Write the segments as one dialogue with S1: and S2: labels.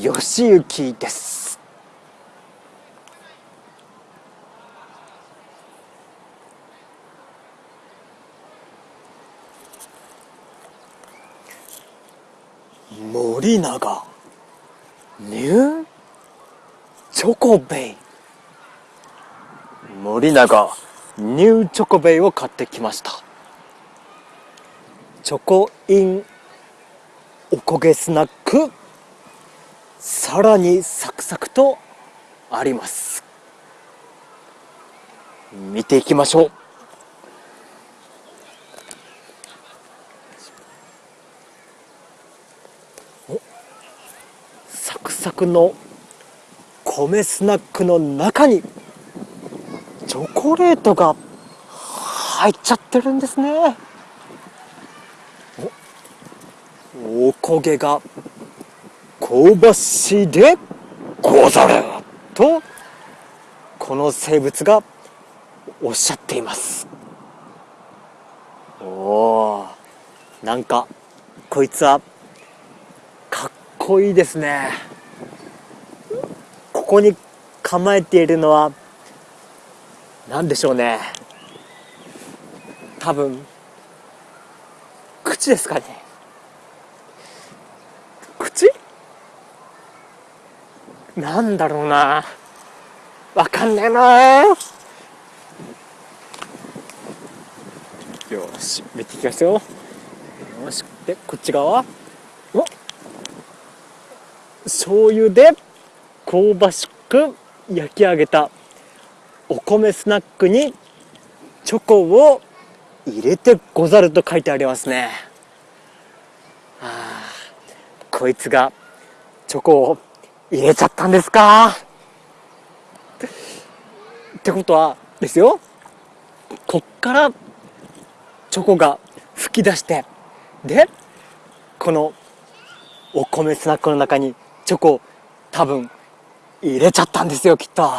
S1: 吉行です。森永。ニュー？チョコベイ。森永ニューチョコベイを買ってきました。チョコインおこげスナック。さらにサクサクとあります。見ていきましょう。サクサクの米スナックの中にチョコレートが入っちゃってるんですね。おおこげが香ばしいでござるとこの生物がおっしゃっています。おおなんかこいつはかっこいいですね。ここに構えているのは何でしょうね。多分口ですかね口なんだろうな。わかんねえな。よし見ていきますよ。よしでこっち側。お醤油で香ばしく焼き上げたお米スナックにチョコを入れてござると書いてありますね。あこいつがチョコを入れちゃったんですか？ってことはですよ。こっからチョコが噴き出してでこのお米スナックの中にチョコ多分入れちゃったんですよきっと。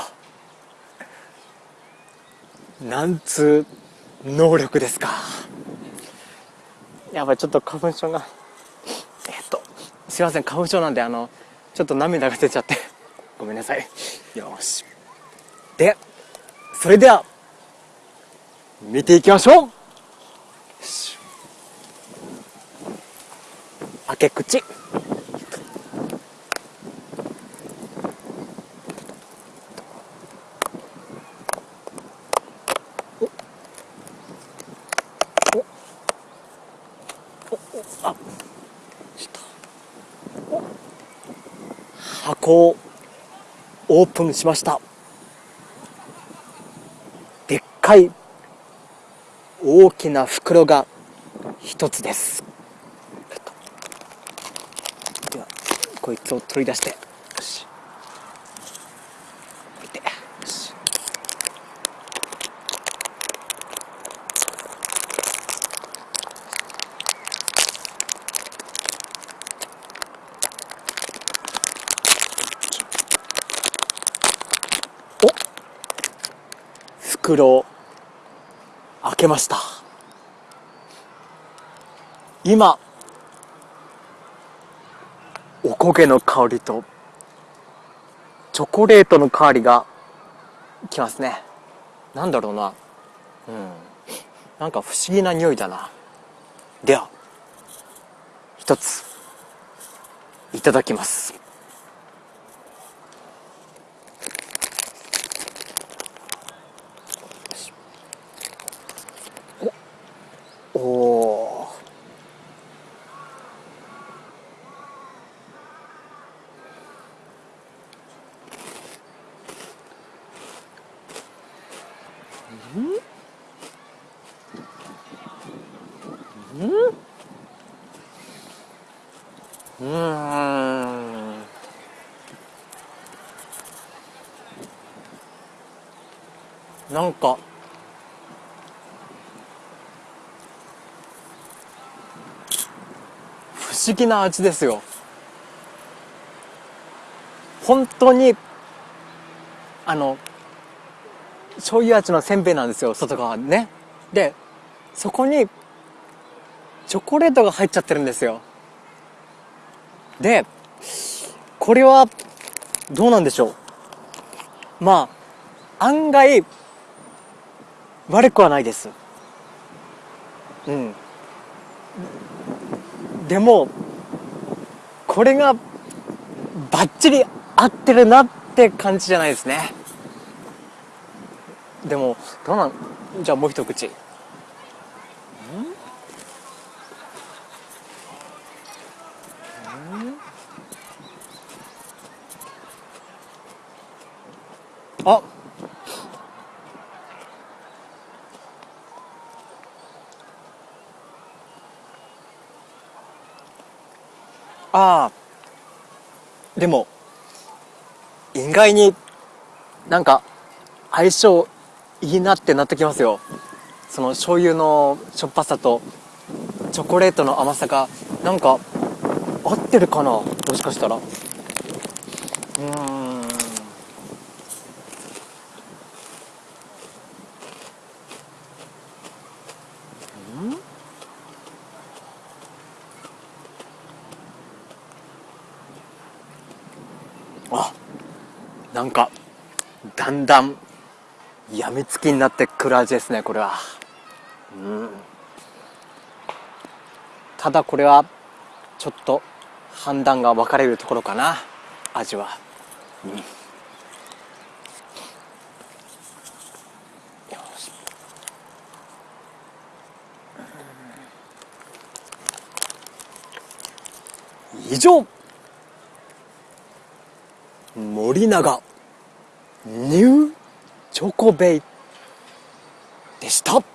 S1: なんつう能力ですか。やばいちょっと花粉症が。えっとすいません花粉症なんであのちょっと涙が出ちゃって。ごめんなさい。よし。でそれでは見ていきましょう。開け口箱をオープンしました。でっかい大きな袋が一つです。ではこいつを取り出して。よし置いてよしお袋開けました。今おこげの香りとチョコレートの香りがきますね。なんだろうな。うん。なんか不思議な匂いだな。では一ついただきます。うん。うん。なんか。不思議な味ですよ。本当にあの醤油味のせんべいなんですよ外側ね。でそこにチョコレートが入っちゃってるんですよ。でこれはどうなんでしょう。まあ案外悪くはないです。うん。でもこれがバッチリ合ってるなって感じじゃないですね。でもどうなんじゃあもう一口。あああ。でも意外になんか相性いいなってなってきますよ。その醤油のしょっぱさとチョコレートの甘さがなんか合ってるかな？もしかしたら。うん？あなんかだんだんやみつきになってくる味ですねこれは。うん。ただこれはちょっと判断が分かれるところかな味は、うん、よし。以上。森永。ニュー。チョコベイでした。